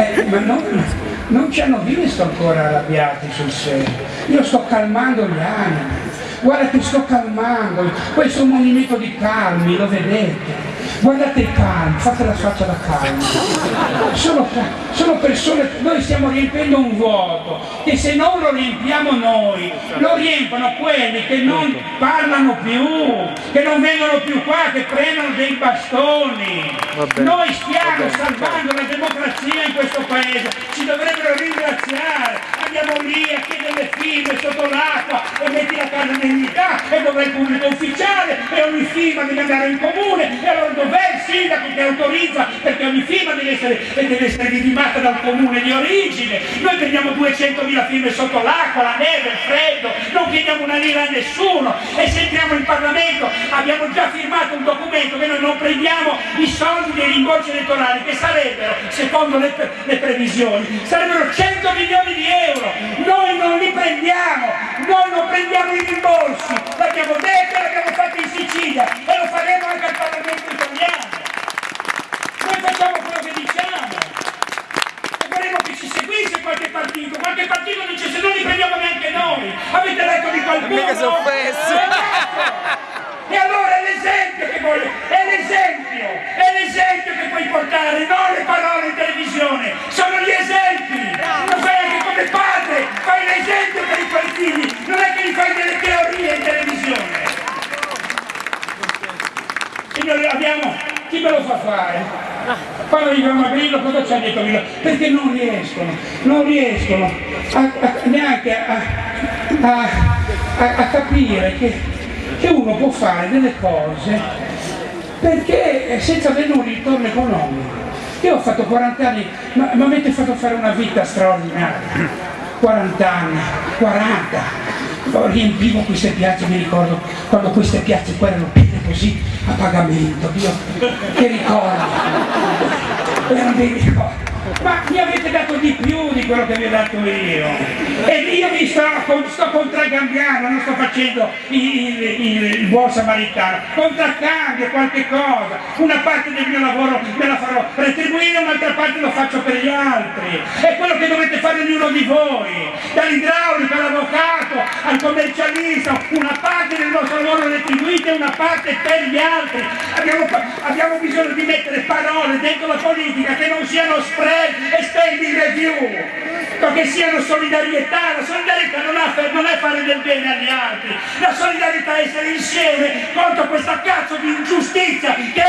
Eh, ma non, non ci hanno visto ancora arrabbiati sul serio. Io sto calmando gli animi. Guarda che sto calmando. Questo è un movimento di calmi, lo vedete. Guardate i calmi, fate la faccia da calmi. Sono, sono persone, noi stiamo riempiendo un vuoto che se non lo riempiamo noi, lo riempono quelli che non parlano più, che non vengono più qua, che prendono dei bastoni. Noi stiamo salvando la democrazia in questo paese, ci dovrebbero ringraziare. Andiamo lì a chiedere le firme sotto l'acqua e metti la casa dignità e dov'è il pubblico ufficiale e firma deve andare in comune e allora dov'è il sindaco che autorizza perché ogni firma deve essere, deve essere ridimata dal comune di origine. Noi prendiamo 200.000 firme sotto l'acqua, la neve, il freddo, non chiediamo una lira a nessuno e se entriamo in Parlamento abbiamo già firmato un documento che noi non prendiamo i soldi dei rimborsi elettorali che sarebbero, secondo le, le previsioni, sarebbero 100 milioni di euro. Noi non li prendiamo, noi non prendiamo i rimborsi, l'abbiamo detto e l'abbiamo fatto in Sicilia e lo faremo anche al Parlamento italiano. Noi facciamo quello che diciamo e vorremmo che ci seguisse qualche partito, qualche partito dice se non li prendiamo neanche noi, avete letto di qualcuno? Mica si è offeso. E allora è l'esempio che vuole, è l'esempio, è l'esempio che puoi portare, non le parole in televisione, sono gli esempi. Lo fai anche come padre, fai l'esempio per i tuoi figli, non è che gli fai delle teorie in televisione. Signori, abbiamo, chi me lo fa fare? Quando gli fanno Grillo, cosa c'è detto Grillo? Perché non riescono, non riescono a, a, neanche a, a capire che, che uno può fare delle cose perché senza avere un ritorno economico. Io ho fatto 40 anni, ma mi avete fatto fare una vita straordinaria. 40 anni, 40. Riempivo queste piazze, mi ricordo quando queste piazze qua erano piene così a pagamento, Dio, che ricordi? Ma mi avete dato di più di quello che vi ho dato io. E io mi sto, sto contraccambiando non sto facendo il, il, il, buon samaritano. Contraccambio qualche cosa. Una parte del mio lavoro me la farò retribuire un'altra parte lo faccio per gli altri. È quello che dovete fare ognuno di voi. Dall'idraulico all'avvocato al commercialista una parte lavoro retribuite una parte per gli altri. Abbiamo, abbiamo bisogno di mettere parole dentro la politica che non siano spread e standing review perché siano solidarietà. La solidarietà non, ha, non è fare del bene agli altri. La solidarietà è essere insieme contro questa cazzo di ingiustizia che